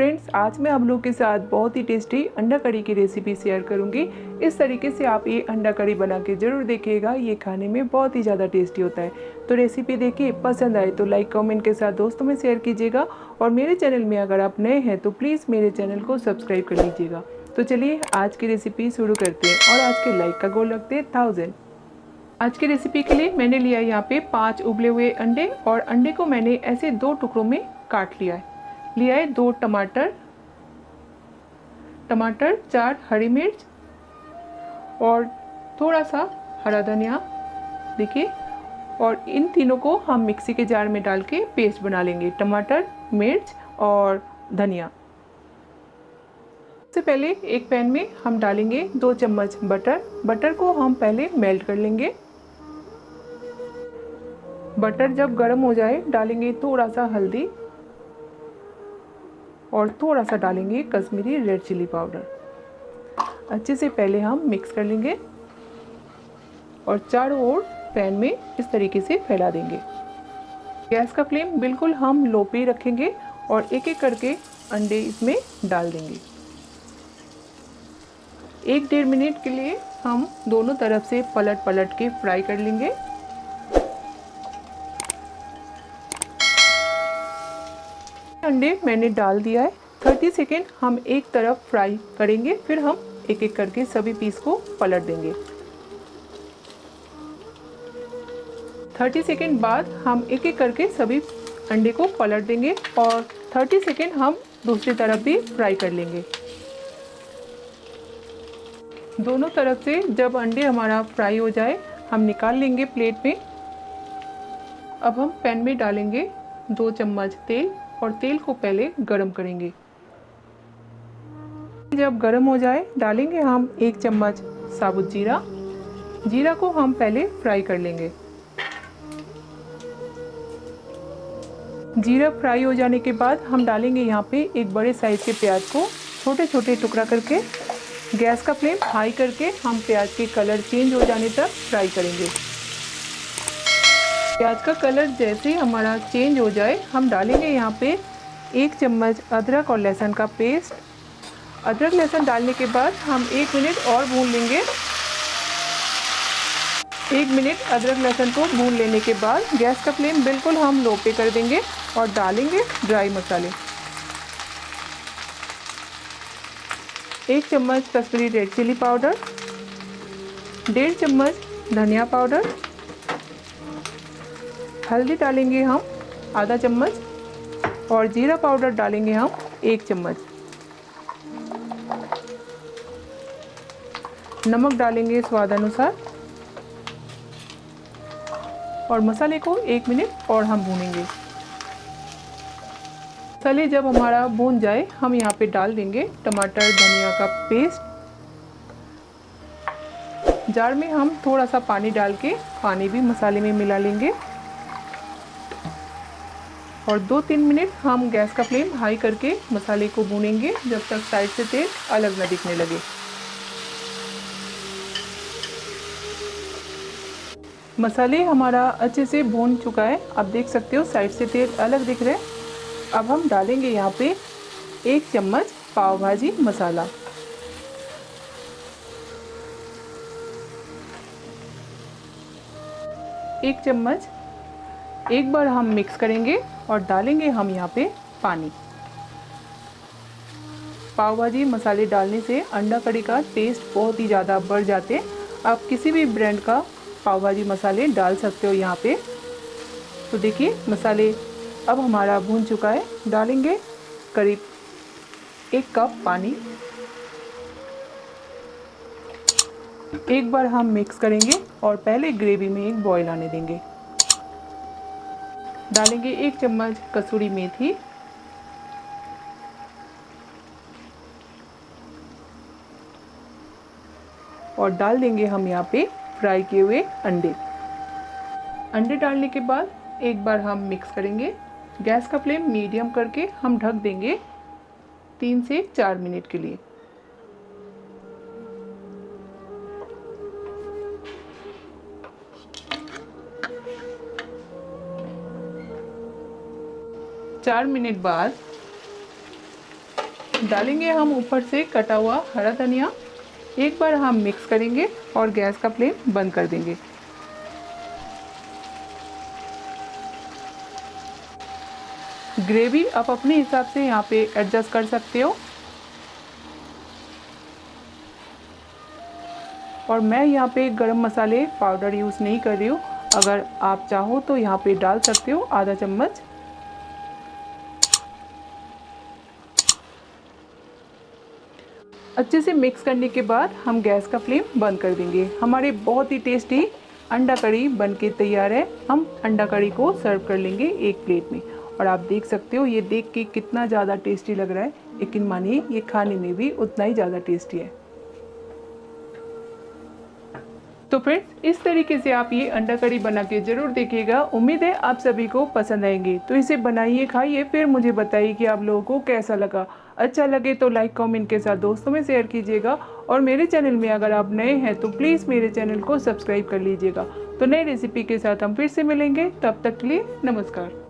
Friends, आज मैं आप लोग के साथ बहुत ही टेस्टी अंडा कड़ी की रेसिपी शेयर करूँगी। इस तरीके से आप ये अंडा कड़ी बना के ज़रूर देखिएगा। ये खाने में बहुत ही ज़्यादा टेस्टी होता है। तो रेसिपी देखिए, पसंद आए तो लाइक कमेंट के साथ दोस्तों में शेयर कीजिएगा। और मेरे चैनल में अगर आप नए हैं तो प्लीज़ मेरे चैनल को सब्सक्राइब कर लीजिएगा। तो चलिए, आज की रेसिपी शुरू करते हैं। और आज के लाइक का गोल रखते हैं थाउज़ेंड आज की रेसिपी के लिए मैंने लिया यहाँ पे पाँच उबले हुए अंडे। और अंडे को मैंने ऐसे दो टुकड़ों में काट लिया है। लिया है दो टमाटर टमाटर, चार हरी मिर्च और थोड़ा सा हरा धनिया, देखिए, और इन तीनों को हम मिक्सी के जार में डाल के पेस्ट बना लेंगे, टमाटर, मिर्च और धनिया। सबसे पहले एक पैन में हम डालेंगे दो चम्मच बटर बटर को हम पहले मेल्ट कर लेंगे। बटर जब गर्म हो जाए, डालेंगे थोड़ा सा हल्दी और थोड़ा सा डालेंगे कश्मीरी रेड चिली पाउडर। अच्छे से पहले हम मिक्स कर लेंगे और चारों ओर पैन में इस तरीके से फैला देंगे। गैस का फ्लेम बिल्कुल हम लो पे रखेंगे और एक एक करके अंडे इसमें डाल देंगे। एक डेढ़ मिनट के लिए हम दोनों तरफ़ से पलट पलट के फ्राई कर लेंगे। अंडे मैंने डाल दिया है। 30 सेकेंड हम एक तरफ़ फ्राई करेंगे, फिर हम एक एक करके सभी पीस को पलट देंगे। 30 सेकेंड बाद हम एक एक करके सभी अंडे को पलट देंगे और 30 सेकेंड हम दूसरी तरफ़ भी फ्राई कर लेंगे। दोनों तरफ़ से जब अंडे हमारा फ्राई हो जाए, हम निकाल लेंगे प्लेट में। अब हम पैन में डालेंगे दो चम्मच तेल। और तेल को पहले गरम करेंगे। जब गरम हो जाए, डालेंगे हम एक चम्मच साबुत जीरा। जीरा को हम पहले फ्राई कर लेंगे। जीरा फ्राई हो जाने के बाद हम डालेंगे यहाँ पे एक बड़े साइज़ के प्याज को। छोटे छोटे टुकड़ा करके, गैस का फ्लेम हाई करके हम प्याज के कलर चेंज हो जाने तक फ्राई करेंगे। प्याज का कलर जैसे ही हमारा चेंज हो जाए, हम डालेंगे यहाँ पे एक चम्मच अदरक और लहसुन का पेस्ट। अदरक, लहसुन डालने के बाद हम एक मिनट और भून लेंगे। एक मिनट अदरक, लहसुन को भून लेने के बाद गैस का फ्लेम बिल्कुल हम लो पे कर देंगे और डालेंगे ड्राई मसाले। एक चम्मच कश्मीरी रेड चिली पाउडर, डेढ़ चम्मच धनिया पाउडर हल्दी डालेंगे हम आधा चम्मच और जीरा पाउडर डालेंगे हम एक चम्मच। नमक डालेंगे स्वाद अनुसार और मसाले को एक मिनट और हम भूनेंगे। मसाले जब हमारा भून जाए, हम यहाँ पे डाल देंगे टमाटर, धनिया का पेस्ट। जार में हम थोड़ा सा पानी डाल के पानी भी मसाले में मिला लेंगे। और दो तीन मिनट हम गैस का फ्लेम हाई करके मसाले को भूनेंगे, जब तक साइड से तेल अलग न दिखने लगे। मसाले हमारा अच्छे से भून चुका है। आप देख सकते हो साइड से तेल अलग दिख रहे हैं। अब हम डालेंगे यहाँ पे एक चम्मच पाव भाजी मसाला। एक चम्मच एक बार हम मिक्स करेंगे और डालेंगे हम यहाँ पे पानी। पाव भाजी मसाले डालने से अंडा कड़ी का टेस्ट बहुत ही ज़्यादा बढ़ जाते आप किसी भी ब्रांड का पाव भाजी मसाले डाल सकते हो यहाँ पे। तो देखिए मसाले अब हमारा भून चुका है। डालेंगे करीब एक कप पानी। एक बार हम मिक्स करेंगे और पहले ग्रेवी में एक बॉईल आने देंगे। डालेंगे एक चम्मच कसूरी मेथी। और डाल देंगे हम यहाँ पे फ्राई किए हुए अंडे। अंडे डालने के बाद एक बार हम मिक्स करेंगे। गैस का फ्लेम मीडियम करके हम ढक देंगे तीन से चार मिनट के लिए। चार मिनट बाद डालेंगे हम ऊपर से कटा हुआ हरा धनिया। एक बार हम मिक्स करेंगे और गैस का फ्लेम बंद कर देंगे। ग्रेवी आप अपने हिसाब से यहाँ पे एडजस्ट कर सकते हो। और मैं यहाँ पे गरम मसाले पाउडर यूज़ नहीं कर रही हूँ। अगर आप चाहो तो यहाँ पे डाल सकते हो आधा चम्मच अच्छे से मिक्स करने के बाद हम गैस का फ्लेम बंद कर देंगे। हमारे बहुत ही टेस्टी अंडा कड़ी बन के तैयार है। हम अंडा कड़ी को सर्व कर लेंगे एक प्लेट में। और आप देख सकते हो, ये देख के कितना ज़्यादा टेस्टी लग रहा है। लेकिन मानिए, ये खाने में भी उतना ही ज़्यादा टेस्टी है। तो फ्रेंड्स, इस तरीके से आप ये अंडा करी बना के ज़रूर देखिएगा। उम्मीद है आप सभी को पसंद आएँगे। तो इसे बनाइए, खाइए, फिर मुझे बताइए कि आप लोगों को कैसा लगा। अच्छा लगे तो लाइक, कमेंट के साथ दोस्तों में शेयर कीजिएगा। और मेरे चैनल में अगर आप नए हैं तो प्लीज़ मेरे चैनल को सब्सक्राइब कर लीजिएगा। तो नई रेसिपी के साथ हम फिर से मिलेंगे। तब तक के लिए नमस्कार।